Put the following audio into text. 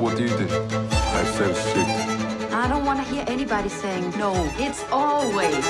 What do you do? I sell shit. I don't want to hear anybody saying no. It's always